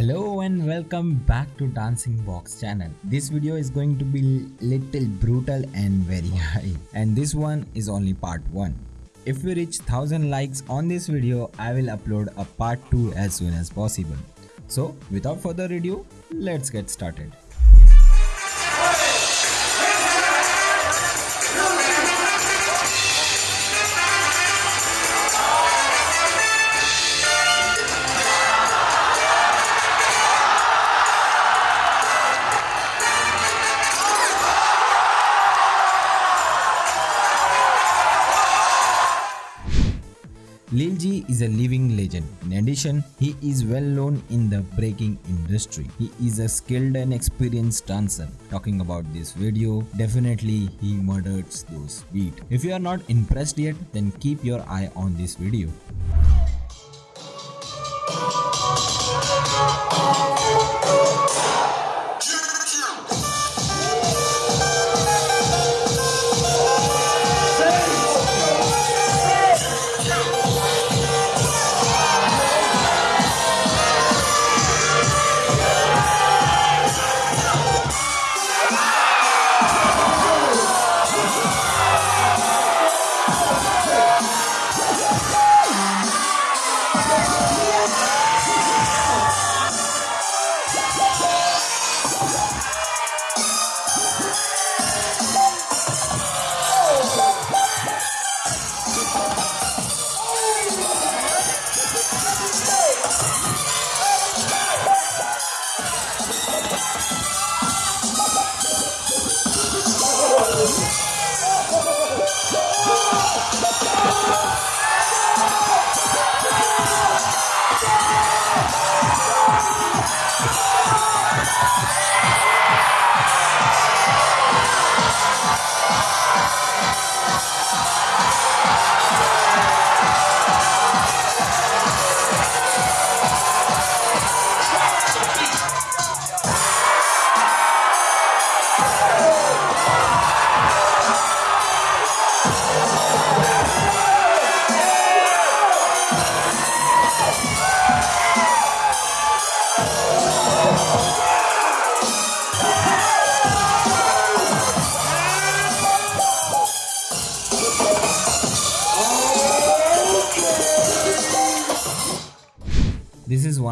Hello and welcome back to Dancing Box channel. This video is going to be little brutal and very high and this one is only part 1. If we reach 1000 likes on this video, I will upload a part 2 as soon as possible. So without further ado, let's get started. Lil G is a living legend. In addition, he is well known in the breaking industry. He is a skilled and experienced dancer. Talking about this video, definitely he murders those beats. If you are not impressed yet, then keep your eye on this video.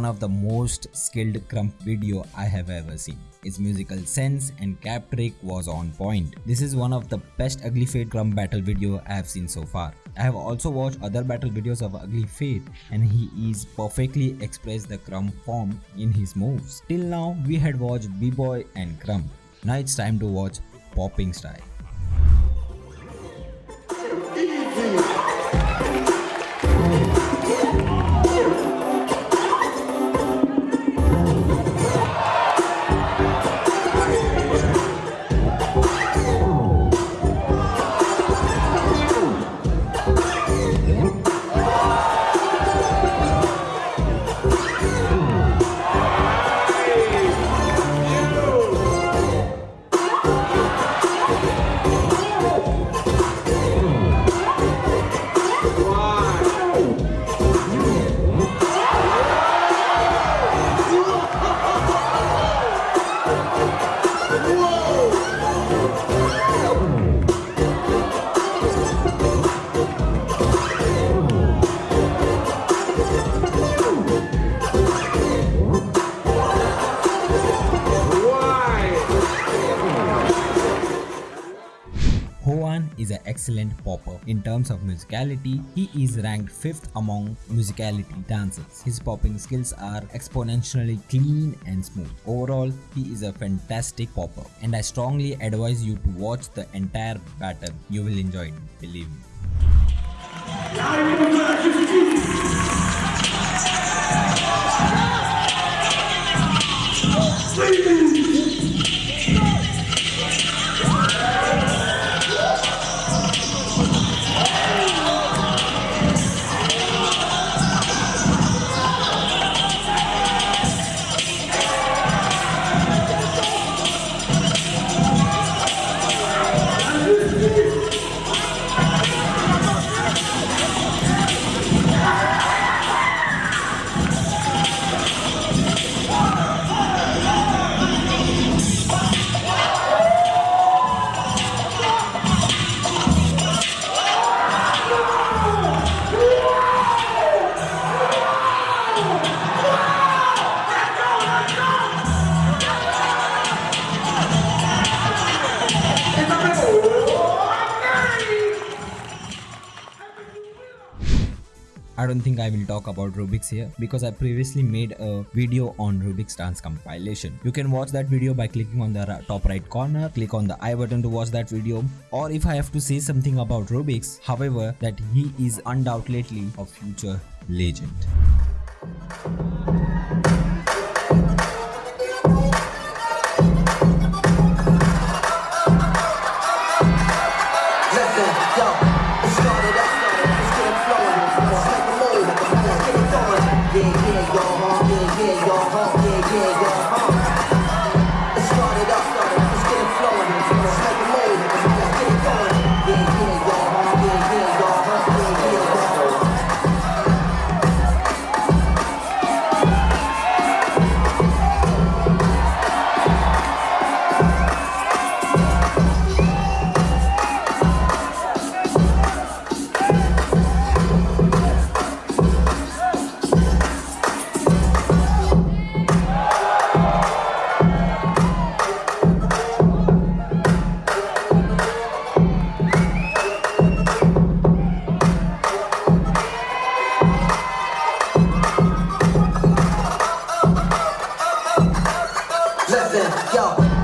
Of the most skilled Krump video I have ever seen. Its musical sense and cap trick was on point. This is one of the best Ugly Fate Krump battle video I have seen so far. I have also watched other battle videos of Ugly Fate and he is perfectly expressed the Krump form in his moves. Till now we had watched B-Boy and Krump. Now it's time to watch Popping Style. excellent popper. In terms of musicality, he is ranked 5th among musicality dancers. His popping skills are exponentially clean and smooth. Overall, he is a fantastic popper and I strongly advise you to watch the entire battle. You will enjoy it, believe me. I don't think I will talk about Rubik's here because I previously made a video on Rubik's dance compilation. You can watch that video by clicking on the top right corner, click on the I button to watch that video or if I have to say something about Rubik's, however, that he is undoubtedly a future legend. Listen, yo.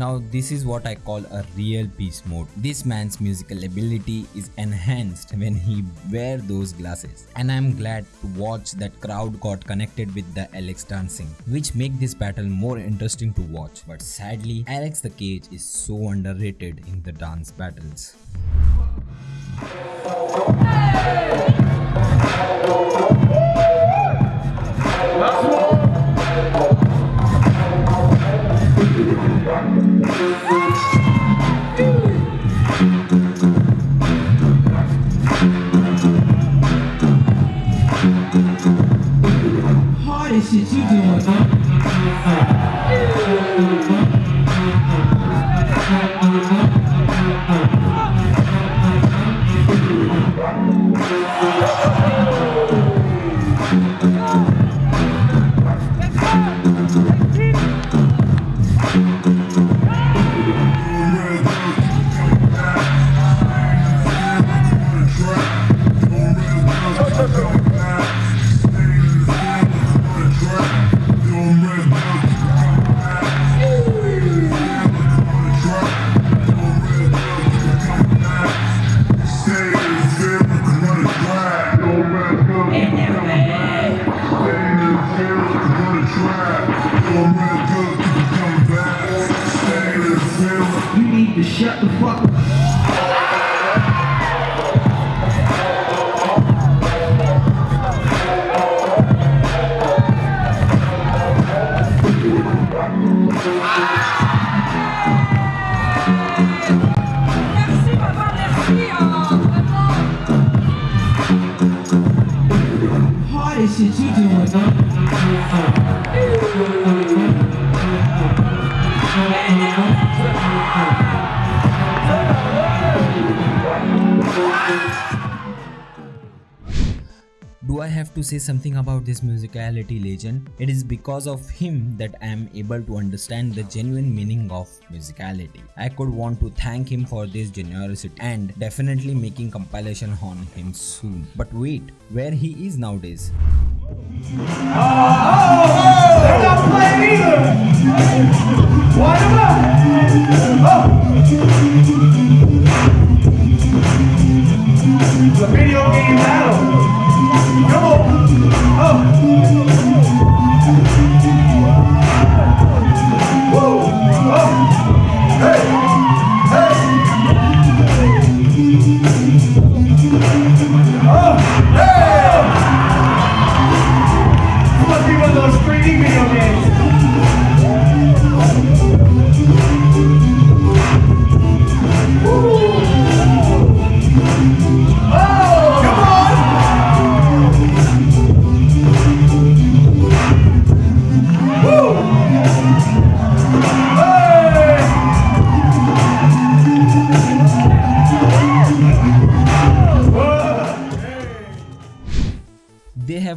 Now this is what I call a real beast mode. This man's musical ability is enhanced when he wear those glasses. And I'm glad to watch that crowd got connected with the Alex dancing, which make this battle more interesting to watch. But sadly, Alex the Cage is so underrated in the dance battles. 起支持我的？You need to shut the fuck up. Do I have to say something about this musicality legend? It is because of him that I am able to understand the genuine meaning of musicality. I could want to thank him for this generosity and definitely making compilation on him soon. But wait, where he is nowadays? Them up. Oh.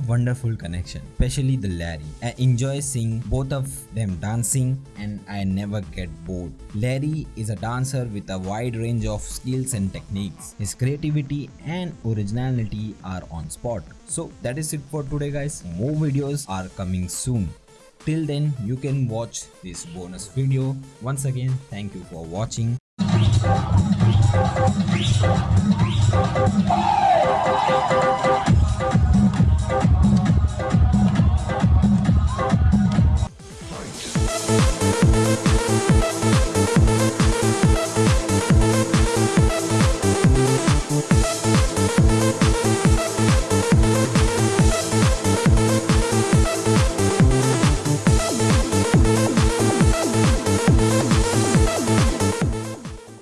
Wonderful connection, especially the Larry. I enjoy seeing both of them dancing and I never get bored. Larry is a dancer with a wide range of skills and techniques. His creativity and originality are on spot. So that is it for today guys. More videos are coming soon. Till then you can watch this bonus video. Once again thank you for watching. Fight.